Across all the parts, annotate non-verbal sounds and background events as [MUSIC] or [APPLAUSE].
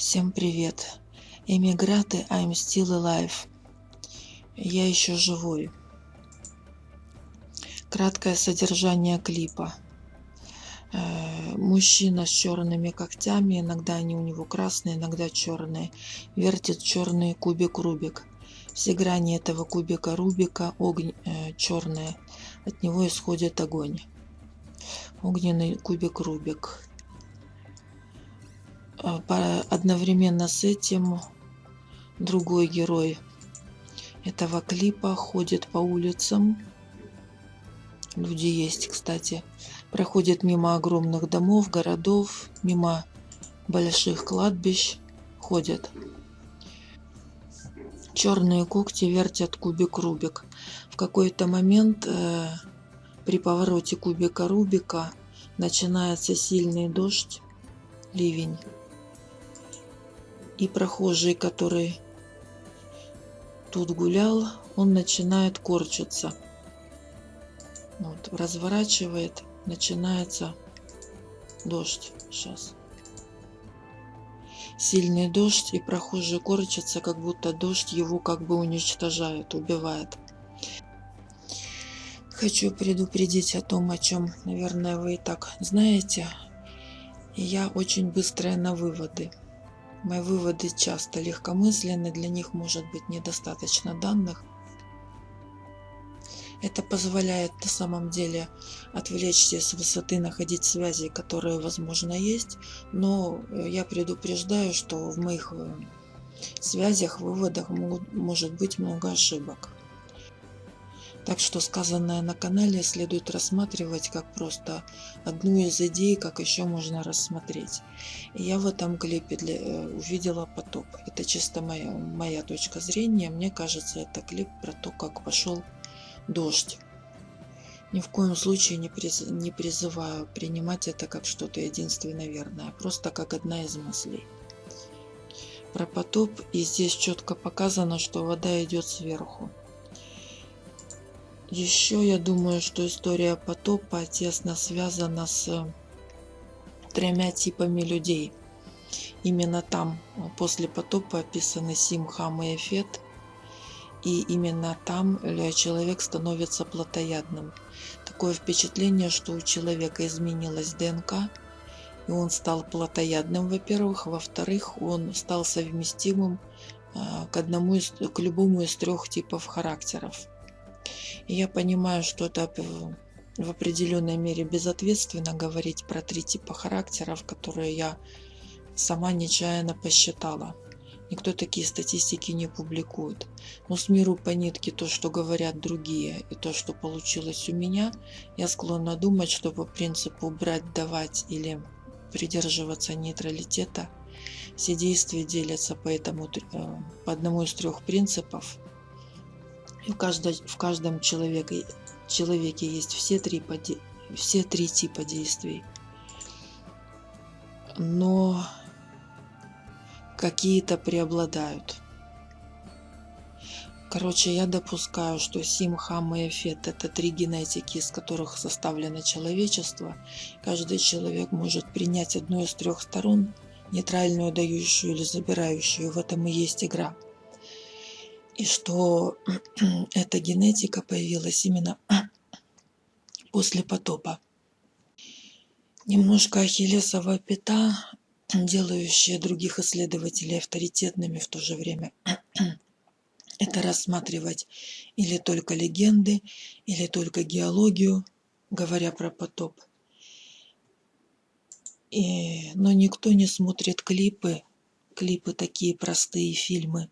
Всем привет! Эмиграты, I'm still alive. Я еще живой. Краткое содержание клипа. Э, мужчина с черными когтями, иногда они у него красные, иногда черные, вертит черный кубик Рубик. Все грани этого кубика Рубика огонь, э, черные, от него исходит огонь. Огненный кубик Рубик. А, одновременно с этим другой герой этого клипа ходит по улицам. Люди есть, кстати. Проходит мимо огромных домов, городов, мимо больших кладбищ. Ходят. Черные когти вертят кубик Рубик. В какой-то момент э, при повороте кубика Рубика начинается сильный дождь, ливень и прохожий, который тут гулял, он начинает корчиться. Вот, разворачивает, начинается дождь сейчас. Сильный дождь, и прохожий корчится, как будто дождь его как бы уничтожает, убивает. Хочу предупредить о том, о чем, наверное, вы и так знаете. я очень быстрая на выводы. Мои выводы часто легкомысленны, для них может быть недостаточно данных. Это позволяет на самом деле отвлечься с высоты, находить связи, которые, возможно, есть, но я предупреждаю, что в моих э, связях, выводах могут, может быть много ошибок. Так что сказанное на канале следует рассматривать как просто одну из идей, как еще можно рассмотреть. И я в этом клипе для, э, увидела потоп. Это чисто моя, моя точка зрения. Мне кажется, это клип про то, как пошел дождь. Ни в коем случае не, приз, не призываю принимать это как что-то единственно верное, просто как одна из мыслей. Про потоп, и здесь четко показано, что вода идет сверху. Еще я думаю, что история потопа тесно связана с тремя типами людей. Именно там после потопа описаны Сим, Хам и Эфет. И именно там человек становится плотоядным. Такое впечатление, что у человека изменилась ДНК, и он стал плотоядным, во-первых. Во-вторых, он стал совместимым а, к, одному из, к любому из трех типов характеров. Я понимаю, что это в определенной мере безответственно говорить про три типа характеров, которые я сама нечаянно посчитала. Никто такие статистики не публикует. Но с миру по нитке то, что говорят другие, и то, что получилось у меня, я склонна думать, что по принципу брать, давать или придерживаться нейтралитета, все действия делятся по, этому, э, по одному из трех принципов – в, каждой, в каждом человеке, человеке есть все три, все три типа действий. Но какие-то преобладают. Короче, я допускаю, что Сим, Хам и Эфет – это три генетики, из которых составлено человечество. Каждый человек может принять одну из трех сторон, нейтральную, дающую или забирающую. В этом и есть игра и что [CLEARS THROAT] эта генетика появилась именно [CLEARS THROAT] после потопа. Немножко ахиллесова пята, [CLEARS THROAT] делающая других исследователей авторитетными в то же время. Это рассматривать или только легенды, или только геологию, говоря про потоп. И, но никто не смотрит клипы, клипы такие простые фильмы,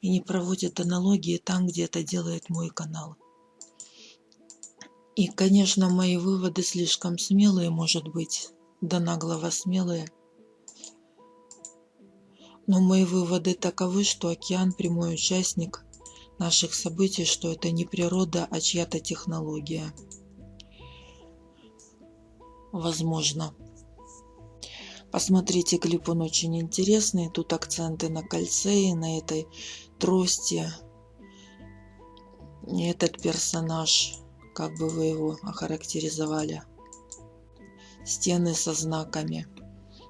и не проводит аналогии там, где это делает мой канал. И, конечно, мои выводы слишком смелые, может быть, да наглого смелые. Но мои выводы таковы, что океан прямой участник наших событий, что это не природа, а чья-то технология. Возможно. Посмотрите клип, он очень интересный. Тут акценты на кольце и на этой трости. Этот персонаж, как бы вы его охарактеризовали. Стены со знаками.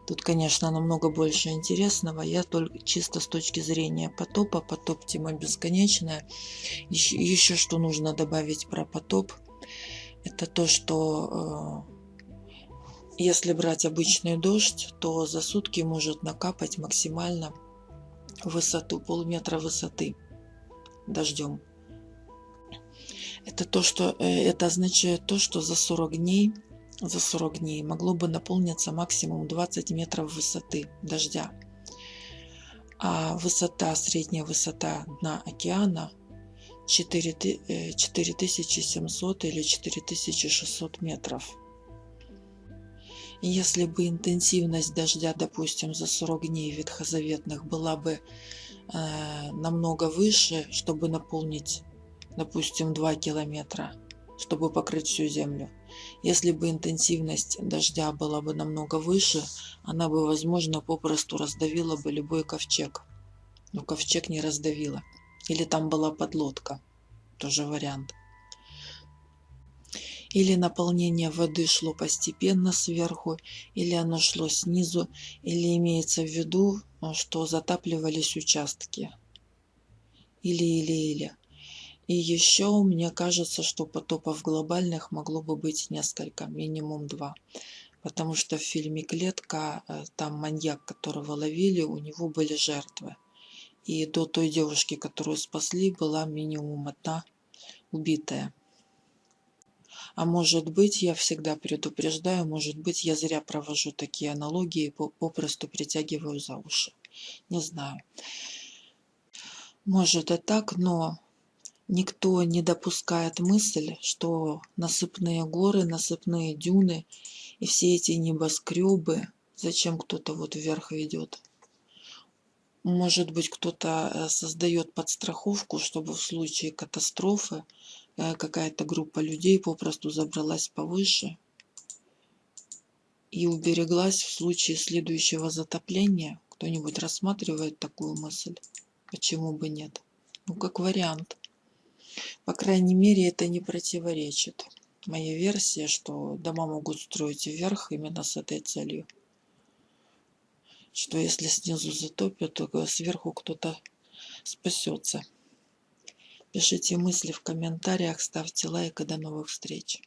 Тут, конечно, намного больше интересного. Я только чисто с точки зрения потопа. Потоп тема бесконечная. Еще, еще что нужно добавить про потоп. Это то, что э, если брать обычный дождь, то за сутки может накапать максимально высоту, полметра высоты дождем. Это то, что э, это означает то, что за 40 дней за 40 дней могло бы наполниться максимум 20 метров высоты дождя. А высота, средняя высота дна океана 4700 э, или 4600 метров. Если бы интенсивность дождя, допустим, за 40 дней ветхозаветных была бы э, намного выше, чтобы наполнить, допустим, 2 километра, чтобы покрыть всю землю, если бы интенсивность дождя была бы намного выше, она бы, возможно, попросту раздавила бы любой ковчег. Но ковчег не раздавила. Или там была подлодка. Тоже вариант. Или наполнение воды шло постепенно сверху, или оно шло снизу, или имеется в виду, что затапливались участки. Или, или, или. И еще мне кажется, что потопов глобальных могло бы быть несколько, минимум два. Потому что в фильме «Клетка» э, там маньяк, которого ловили, у него были жертвы. И до той девушки, которую спасли, была минимум одна убитая. А может быть, я всегда предупреждаю, может быть, я зря провожу такие аналогии, попросту притягиваю за уши. Не знаю. Может и так, но Никто не допускает мысль, что насыпные горы, насыпные дюны и все эти небоскребы, зачем кто-то вот вверх ведет. Может быть, кто-то э, создает подстраховку, чтобы в случае катастрофы какая-то группа людей попросту забралась повыше и убереглась в случае следующего затопления. Кто-нибудь рассматривает такую мысль? Почему бы нет? Ну, как вариант. По крайней мере, это не противоречит моей версии, что дома могут строить вверх именно с этой целью. Что если снизу затопят, то сверху кто-то спасется. Пишите мысли в комментариях, ставьте лайк и до новых встреч.